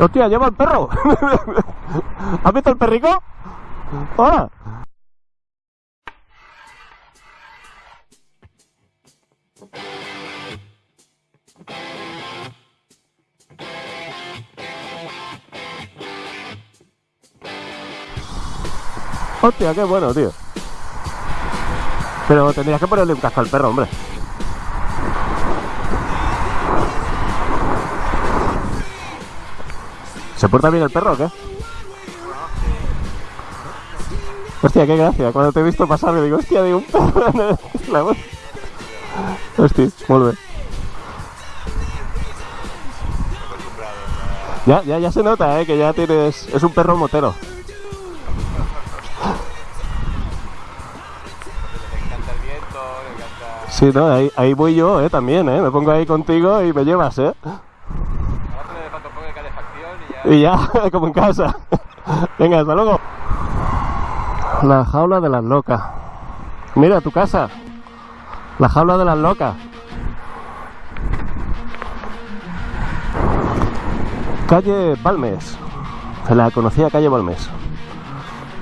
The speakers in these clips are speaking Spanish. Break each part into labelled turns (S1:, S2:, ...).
S1: Hostia, lleva el perro. ¿Has visto el perrico? Hola. Hostia, qué bueno, tío. Pero tendrías que ponerle un casco al perro, hombre. ¿Se porta bien el perro o qué? Hostia, qué gracia. Cuando te he visto pasar, digo, hostia, digo un perro en la voz. Hostia, vuelve. Ya, ya, ya se nota, eh, que ya tienes. Es un perro motero. Sí, no, ahí, ahí voy yo, eh, también, eh. Me pongo ahí contigo y me llevas, eh.
S2: Ahora te le falta un poco de calefacción y ya...
S1: Como en casa. Venga, hasta luego. La jaula de las locas. Mira tu casa. La jaula de las locas. Calle Balmes. Se la conocía calle Balmes.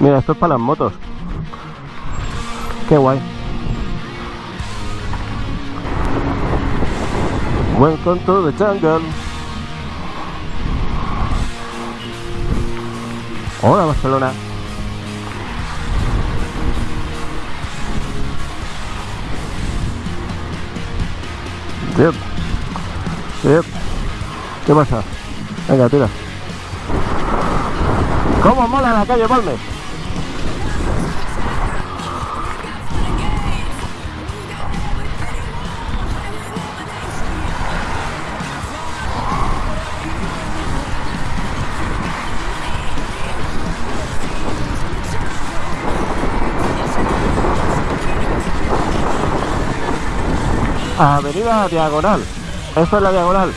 S1: Mira, esto es para las motos. Qué guay. Welcome to the jungle. Hola Barcelona. Yep. Yep. ¿Qué pasa? Venga, tira. ¿Cómo mola la calle Balmes? Avenida Diagonal. Esto es la Diagonal.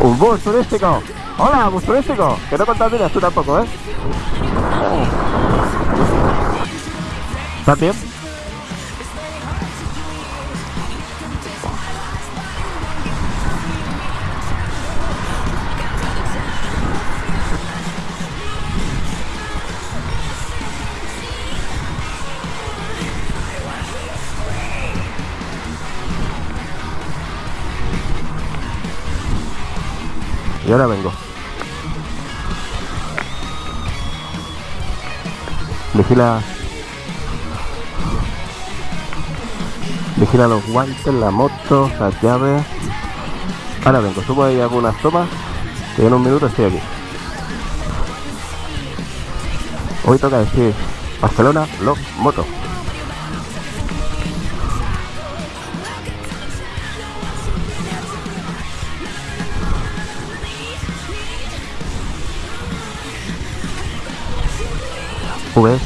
S1: Un bus turístico. Hola, bus turístico. Que no contaminas tú tampoco, ¿eh? ¿Estás bien? Y ahora vengo. Vigila. Vigila los guantes, la moto, las llaves. Ahora vengo, subo ahí algunas tomas. Y en un minuto estoy aquí. Hoy toca decir Barcelona, los motos. ¿Ves?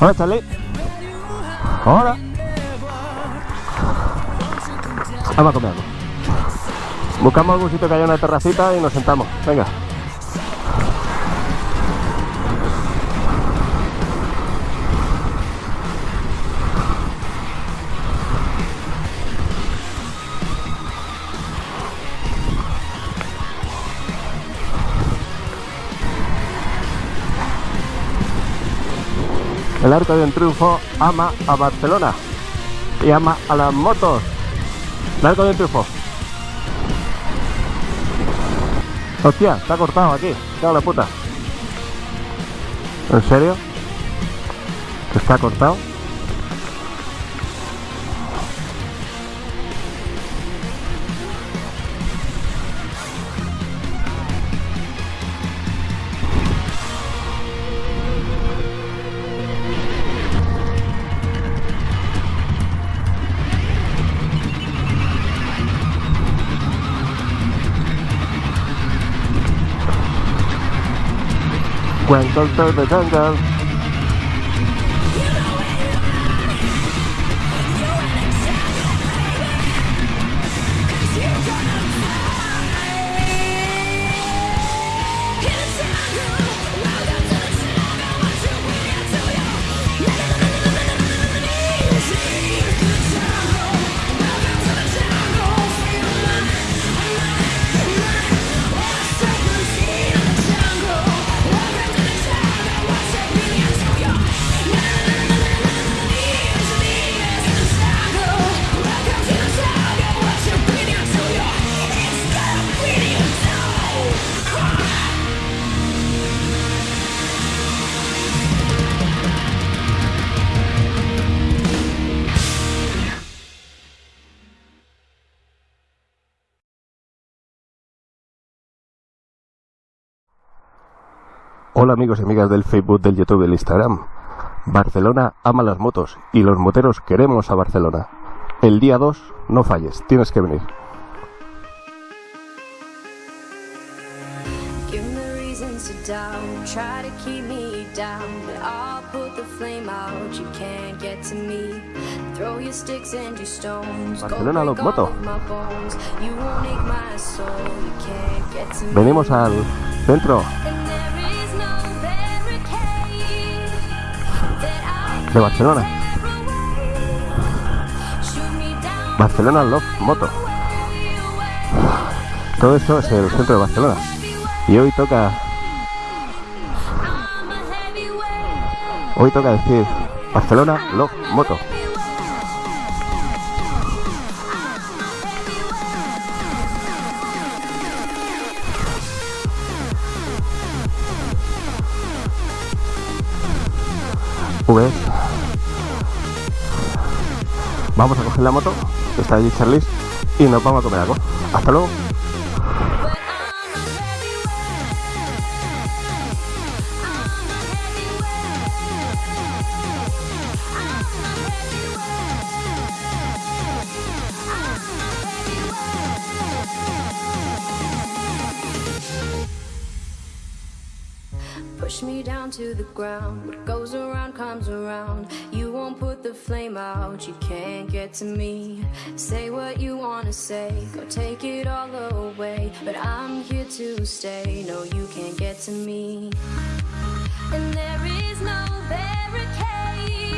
S1: Hola, Charlie. Hola. Vamos a comer algo. Buscamos algún sitio que haya una terracita y nos sentamos. Venga. El Arco de Triunfo ama a Barcelona y ama a las motos. El Arco de Triunfo. Hostia, está cortado aquí. Cago la puta. ¿En serio? ¿Que está cortado? Welcome to the jungle. Hola amigos y amigas del Facebook, del YouTube, del Instagram. Barcelona ama las motos y los moteros queremos a Barcelona. El día 2 no falles, tienes que venir. Barcelona, los moto.
S3: all of my
S1: de Barcelona. Barcelona Love Moto. Todo esto es el centro de Barcelona. Y hoy toca, hoy toca decir Barcelona Love Moto. ¿Ves? Vamos a coger la moto, está allí Charlis, y nos vamos a comer algo. Hasta luego.
S3: Push me down to the ground. What goes around comes around. You won't put the flame out. You can't get to me. Say what you wanna say. Go take it all away. But I'm here to stay. No, you can't get to me. And there is no barricade.